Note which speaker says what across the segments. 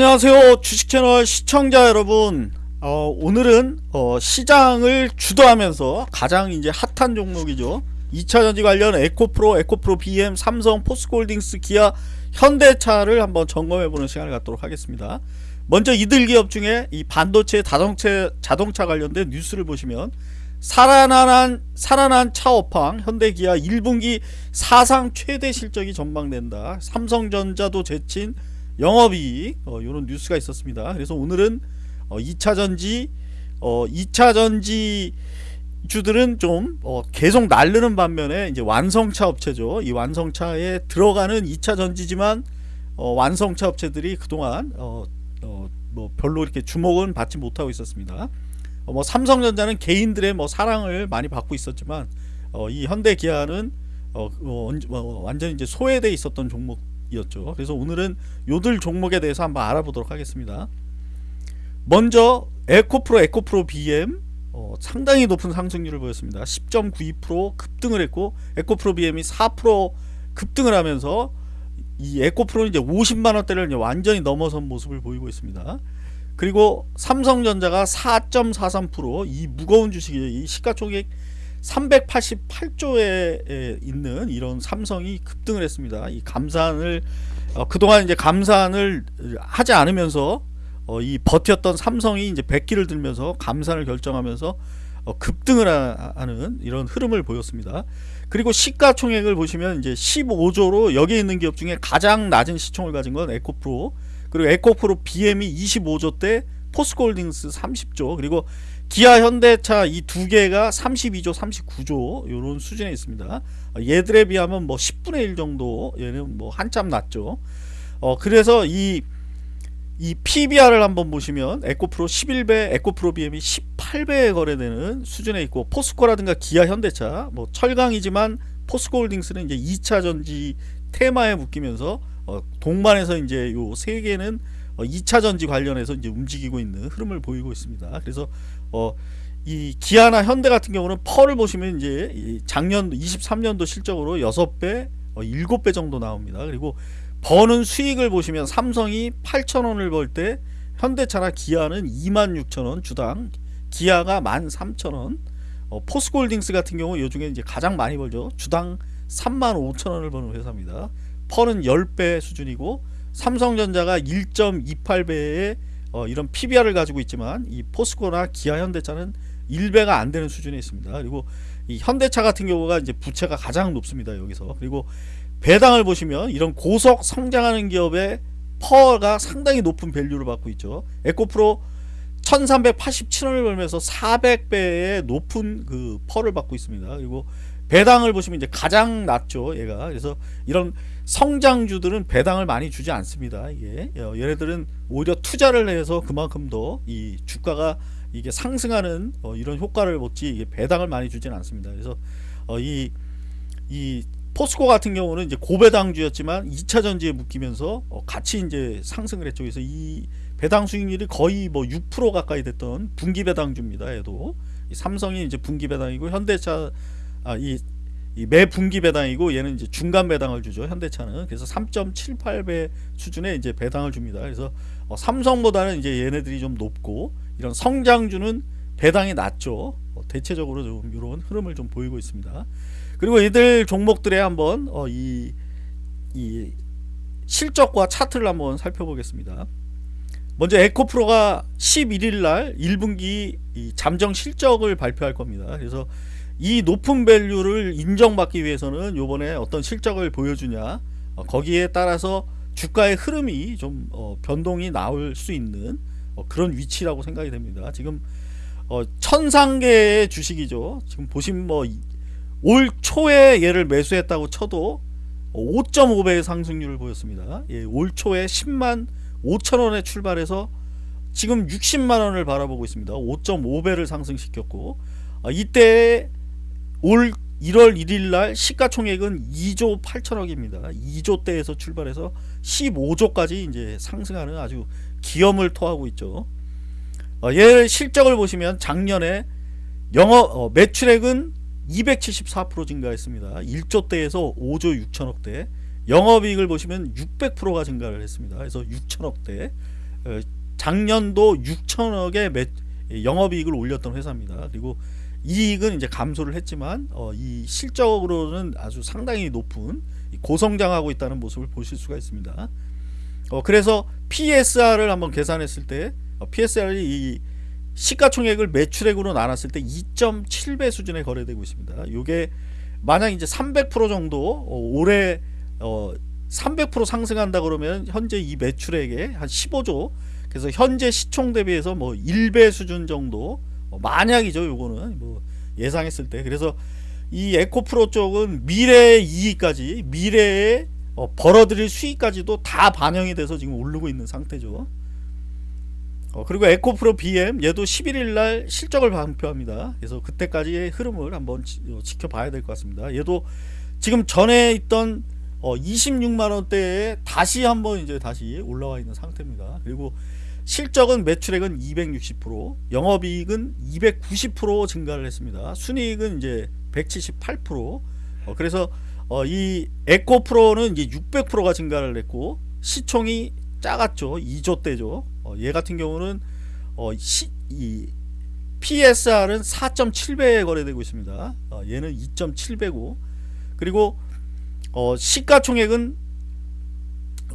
Speaker 1: 안녕하세요 주식채널 시청자 여러분. 어, 오늘은 어, 시장을 주도하면서 가장 이제 핫한 종목이죠. 2차전지 관련 에코프로, 에코프로 BM, 삼성, 포스코홀딩스, 기아, 현대차를 한번 점검해보는 시간을 갖도록 하겠습니다. 먼저 이들 기업 중에 이 반도체, 자동차, 자동차 관련된 뉴스를 보시면 살아난, 살아난 차업황 현대기아 1분기 사상 최대 실적이 전망된다. 삼성전자도 제친 영업이익 어, 이런 뉴스가 있었습니다. 그래서 오늘은 어, 2차전지 어, 2차전지 주들은 좀 어, 계속 날르는 반면에 이제 완성차 업체죠. 이 완성차에 들어가는 2차 전지지만 어, 완성차 업체들이 그동안 어, 어, 뭐 별로 이렇게 주목은 받지 못하고 있었습니다. 어, 뭐 삼성전자는 개인들의 뭐 사랑을 많이 받고 있었지만 어, 이 현대기아는 어, 완전히 이제 소외돼 있었던 종목 이었죠. 그래서 오늘은 요들 종목에 대해서 한번 알아보도록 하겠습니다. 먼저 에코프로 에코프로 BM 어, 상당히 높은 상승률을 보였습니다. 10.92% 급등을 했고 에코프로 BM이 4% 급등을 하면서 이 에코프로는 이제 50만 원대를 완전히 넘어선 모습을 보이고 있습니다. 그리고 삼성전자가 4.43%이 무거운 주식이 시가총액 388조에 있는 이런 삼성이 급등을 했습니다. 이 감산을 어, 그동안 이제 감산을 하지 않으면서 어, 이 버텼던 삼성이 이제 백기를 들면서 감산을 결정하면서 어, 급등을 하 는 이런 흐름을 보였습니다. 그리고 시가총액을 보시면 이제 15조로 여기 있는 기업 중에 가장 낮은 시총을 가진 건 에코프로 그리고 에코프로 BM이 25조 대 포스코홀딩스 30조 그리고 기아 현대차 이 두 개가 32조 39조 이런 수준에 있습니다. 얘들에 비하면 뭐 10분의 1 정도 얘는 뭐 한참 낮죠. 어 그래서 이 이 PBR을 한번 보시면 에코프로 11배, 에코프로 BM이 18배에 거래되는 수준에 있고 포스코라든가 기아 현대차 뭐 철강이지만 포스코홀딩스는 이제 2차 전지 테마에 묶이면서 어 동반해서 이제 요 세 개는 2차 어, 전지 관련해서 이제 움직이고 있는 흐름을 보이고 있습니다. 그래서 어, 이 기아나 현대 같은 경우는 펄을 보시면 이제 작년 23년도 실적으로 6배, 어, 7배 정도 나옵니다. 그리고 버는 수익을 보시면 삼성이 8천원을 벌 때 현대차나 기아는 26,000원 주당, 기아가 13,000원, 어, 포스코홀딩스 같은 경우 요 중에 이제 가장 많이 벌죠. 주당 35,000원을 버는 회사입니다. PER은 10배 수준이고 삼성전자가 1.28배의 어, 이런 PBR을 가지고 있지만 이 포스코나 기아 현대차는 1배가 안 되는 수준에 있습니다. 그리고 이 현대차 같은 경우가 이제 부채가 가장 높습니다. 여기서. 그리고 배당을 보시면 이런 고속 성장하는 기업의 PER가 상당히 높은 value를 받고 있죠. 에코프로 1387원을 벌면서 400배의 높은 그 PER을 받고 있습니다. 그리고 배당을 보시면 이제 가장 낮죠. 얘가. 그래서 이런 성장주들은 배당을 많이 주지 않습니다. 이게 어, 얘네들은 오히려 투자를 해서 그만큼 더 이 주가가 이게 상승하는 어, 이런 효과를 먹지 이게 배당을 많이 주지는 않습니다. 그래서 어, 이, 이 포스코 같은 경우는 이제 고배당주였지만 2차 전지에 묶이면서 어, 같이 이제 상승을 했죠. 그래서 이 배당 수익률이 거의 뭐 6% 가까이 됐던 분기 배당주입니다. 얘도 삼성이 이제 분기 배당이고 현대차 아, 이매 분기 배당이고 얘는 이제 중간 배당을 주죠 현대차는. 그래서 3.78배 수준의 이제 배당을 줍니다. 그래서 어, 삼성보다는 이제 얘네들이 좀 높고 이런 성장주는 배당이 낮죠. 어, 대체적으로 좀 이런 흐름을 좀 보이고 있습니다. 그리고 얘들 종목들의 한번 어, 이, 이 실적과 차트를 한번 살펴보겠습니다. 먼저 에코프로가 11일 날 1분기 잠정 실적을 발표할 겁니다. 그래서 이 높은 밸류를 인정받기 위해서는 요번에 어떤 실적을 보여주냐 어, 거기에 따라서 주가의 흐름이 좀 어, 변동이 나올 수 있는 어, 그런 위치라고 생각이 됩니다. 지금 어, 천상계의 주식이죠. 지금 보시면 뭐 올 초에 얘를 매수했다고 쳐도 5.5배의 상승률을 보였습니다. 예, 올 초에 10만 5천원에 출발해서 지금 60만원을 바라보고 있습니다. 5.5배를 상승시켰고 어, 이때 올 1월 1일 날 시가총액은 2조 8천억입니다. 2조대에서 출발해서 15조까지 이제 상승하는 아주 기염을 토하고 있죠. 어, 얘 실적을 보시면 작년에 영업 어, 매출액은 274% 증가했습니다. 1조대에서 5조 6천억대. 영업이익을 보시면 600%가 증가를 했습니다. 그래서 6천억대. 어, 작년도 6천억의 매, 영업이익을 올렸던 회사입니다. 그리고 이익은 이제 감소를 했지만 어, 이 실적으로는 아주 상당히 높은 고성장하고 있다는 모습을 보실 수가 있습니다. 어, 그래서 PSR을 한번 계산했을 때 어, PSR이 이 시가총액을 매출액으로 나눴을 때 2.7배 수준에 거래되고 있습니다. 이게 만약 이제 300% 정도 어, 올해 어, 300% 상승한다 그러면 현재 이 매출액의 한 15조 그래서 현재 시총 대비해서 뭐 1배 수준 정도 어, 만약이죠 요거는. 뭐 예상했을 때. 그래서 이 에코프로 쪽은 미래의 이익까지 미래에 어, 벌어들일 수익까지도 다 반영이 돼서 지금 오르고 있는 상태죠. 어, 그리고 에코프로 BM 얘도 11일날 실적을 발표합니다. 그래서 그때까지의 흐름을 한번 지, 어, 지켜봐야 될 것 같습니다. 얘도 지금 전에 있던 어, 26만원대에 다시 한번 이제 다시 올라와 있는 상태입니다. 그리고 실적은 매출액은 260% 영업이익은 290% 증가를 했습니다. 순이익은 이제 178% 어, 그래서 어, 이 에코 프로는 이제 600%가 증가를 했고 시총이 작았죠. 2조 대죠. 어, 얘 같은 경우는 어, 시, 이 PSR은 4.7배에 거래되고 있습니다. 어, 얘는 2.7배고 그리고 어, 시가총액은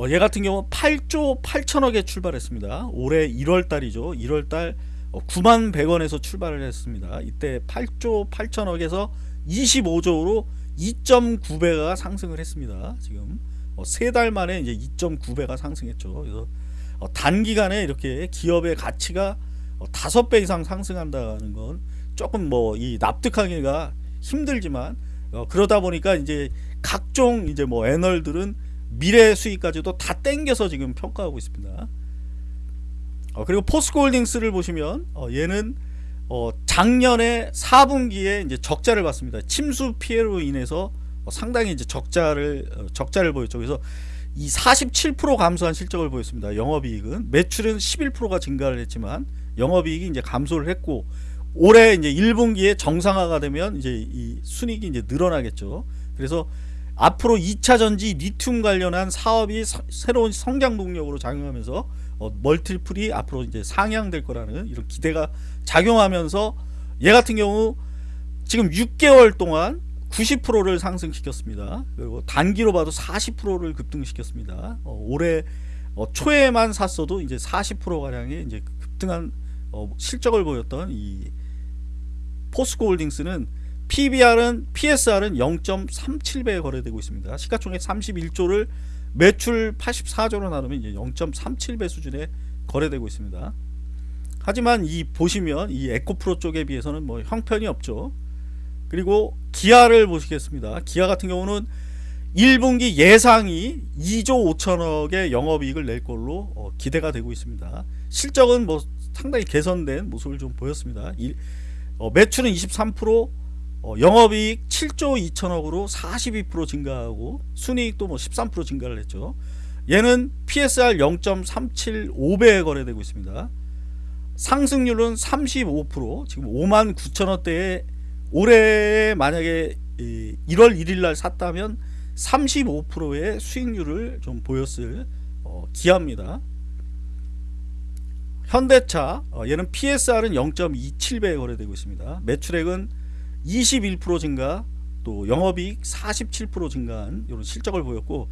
Speaker 1: 어, 얘 같은 경우 8조 8천억에 출발했습니다. 올해 1월달이죠. 1월달 9만 100원에서 출발을 했습니다. 이때 8조 8천억에서 25조로 2.9배가 상승을 했습니다. 지금 어, 세달 만에 이제 2.9배가 상승했죠. 그래서 어, 단기간에 이렇게 기업의 가치가 어, 5배 이상 상승한다는 건 조금 뭐 이 납득하기가 힘들지만 어, 그러다 보니까 이제 각종 이제 뭐 애널들은 미래 수익까지도 다 땡겨서 지금 평가하고 있습니다. 어, 그리고 포스코홀딩스를 보시면 어, 얘는 어, 작년에 4분기에 이제 적자를 봤습니다. 침수 피해로 인해서 어, 상당히 이제 적자를 어, 적자를 보였죠. 그래서 이 47% 감소한 실적을 보였습니다. 영업이익은 매출은 11%가 증가를 했지만 영업이익이 이제 감소를 했고 올해 이제 1분기에 정상화가 되면 이제 이 순이익이 이제 늘어나겠죠. 그래서 앞으로 2차 전지 리튬 관련한 사업이 서, 새로운 성장 동력으로 작용하면서 어, 멀티플이 앞으로 이제 상향될 거라는 이런 기대가 작용하면서 얘 같은 경우 지금 6개월 동안 90%를 상승시켰습니다. 그리고 단기로 봐도 40%를 급등시켰습니다. 어, 올해 어, 초에만 샀어도 이제 40% 가량의 이제 급등한 어, 실적을 보였던 이 포스코 홀딩스는 PBR은 PSR은 0.37배에 거래되고 있습니다. 시가총액 31조를 매출 84조로 나누면 이제 0.37배 수준에 거래되고 있습니다. 하지만 이 보시면 이 에코프로 쪽에 비해서는 뭐 형편이 없죠. 그리고 기아를 보시겠습니다. 기아 같은 경우는 1분기 예상이 2조 5천억의 영업이익을 낼 걸로 어, 기대가 되고 있습니다. 실적은 뭐 상당히 개선된 모습을 좀 보였습니다. 이, 어, 매출은 23% 어, 영업이익 7조 2천억으로 42% 증가하고 순이익도 뭐 13% 증가를 했죠. 얘는 PSR 0.375배에 거래되고 있습니다. 상승률은 35% 지금 5만 9천원대에 올해 만약에 1월 1일날 샀다면 35%의 수익률을 좀 보였을 어, 기아입니다. 현대차 어, 얘는 PSR은 0.27배에 거래되고 있습니다. 매출액은 21% 증가 또 영업이익 47% 증가한 이런 실적을 보였고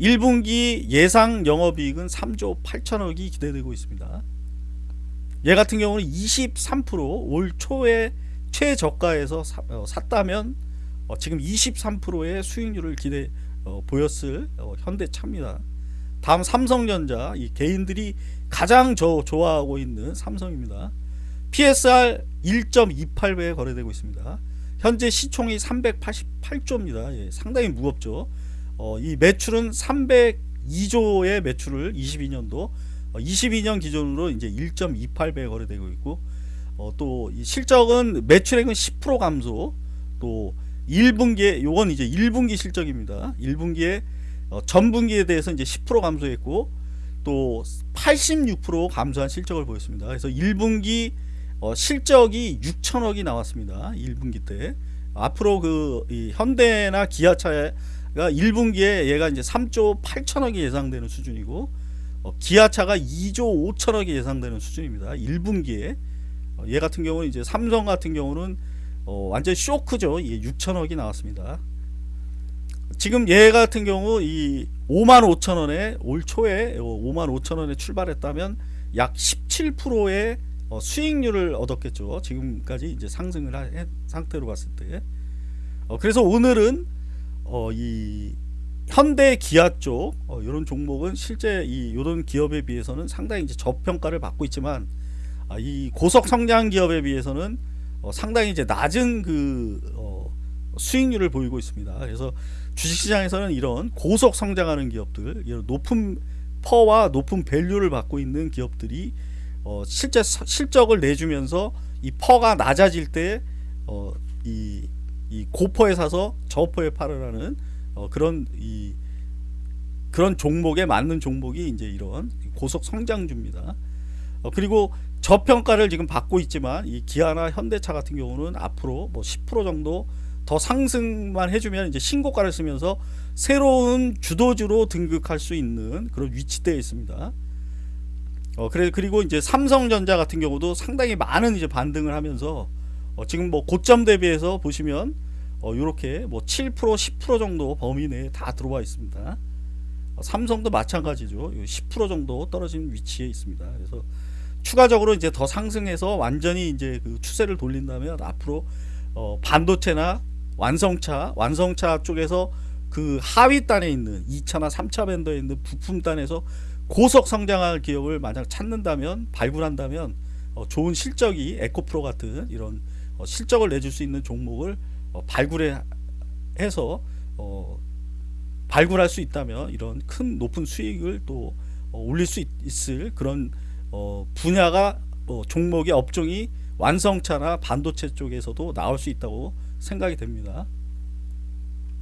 Speaker 1: 1분기 예상 영업이익은 3조 8천억이 기대되고 있습니다. 얘 같은 경우는 23%올 초에 최저가에서 사, 어, 샀다면 어, 지금 23%의 수익률을 기대 어, 보였을 어, 현대차입니다. 다음 삼성전자 이 개인들이 가장 저 좋아하고 있는 삼성입니다. PSR 1.28배에 거래되고 있습니다. 현재 시총이 388조입니다. 예, 상당히 무겁죠. 어, 이 매출은 302조의 매출을 22년도 어, 22년 기준으로 이제 1.28배 거래되고 있고 어, 또이 실적은 매출액은 10% 감소 또 1분기에 요건 이제 1분기 실적입니다. 1분기에 어, 전분기에 대해서 이제 10% 감소했고 또 86% 감소한 실적을 보였습니다. 그래서 1분기 어, 실적이 6천억이 나왔습니다. 1분기 때 앞으로 그 현대나 기아차가 1분기에 얘가 이제 3조 8천억이 예상되는 수준이고 어, 기아차가 2조 5천억이 예상되는 수준입니다. 1분기에 어, 얘 같은 경우는 이제 삼성 같은 경우는 어, 완전 쇼크죠. 예, 6천억이 나왔습니다. 지금 얘 같은 경우 이 5만 5천 원에 올 초에 5만 5천 원에 출발했다면 약 17%의 어, 수익률을 얻었겠죠. 지금까지 이제 상승을 한 상태로 봤을 때. 어, 그래서 오늘은 어, 이 현대 기아 쪽 어, 이런 종목은 실제 이 이런 기업에 비해서는 상당히 이제 저평가를 받고 있지만 아, 이 고속 성장 기업에 비해서는 어, 상당히 이제 낮은 그 어, 수익률을 보이고 있습니다. 그래서 주식시장에서는 이런 고속 성장하는 기업들, 이런 높은 퍼와 높은 밸류를 받고 있는 기업들이 어, 실제 서- 실적을 내주면서 이 퍼가 낮아질 때 어, 이, 이 고퍼에 사서 저퍼에 팔으라는 어, 그런 이 그런 종목에 맞는 종목이 이제 이런 고속 성장주입니다. 어, 그리고 저평가를 지금 받고 있지만 이 기아나 현대차 같은 경우는 앞으로 뭐 10% 정도 더 상승만 해주면 이제 신고가를 쓰면서 새로운 주도주로 등극할 수 있는 그런 위치대에 있습니다. 어 그래 그리고 이제 삼성전자 같은 경우도 상당히 많은 이제 반등을 하면서 어, 지금 뭐 고점 대비해서 보시면 어 요렇게 뭐 7% 10% 정도 범위 내에 다 들어와 있습니다. 어, 삼성도 마찬가지죠. 10% 정도 떨어진 위치에 있습니다. 그래서 추가적으로 이제 더 상승해서 완전히 이제 그 추세를 돌린다면 앞으로 어, 반도체나 완성차, 완성차 쪽에서 그 하위 단에 있는 2차나 3차 밴더에 있는 부품 단에서 고속 성장할 기업을 만약 찾는다면 발굴한다면 어, 좋은 실적이 에코프로 같은 이런 어, 실적을 내줄 수 있는 종목을 어, 발굴해 해서 어, 발굴할 수 있다면 이런 큰 높은 수익을 또 어, 올릴 수 있, 을 그런 어, 분야가 뭐 종목의 업종이 완성차나 반도체 쪽에서도 나올 수 있다고 생각이 됩니다.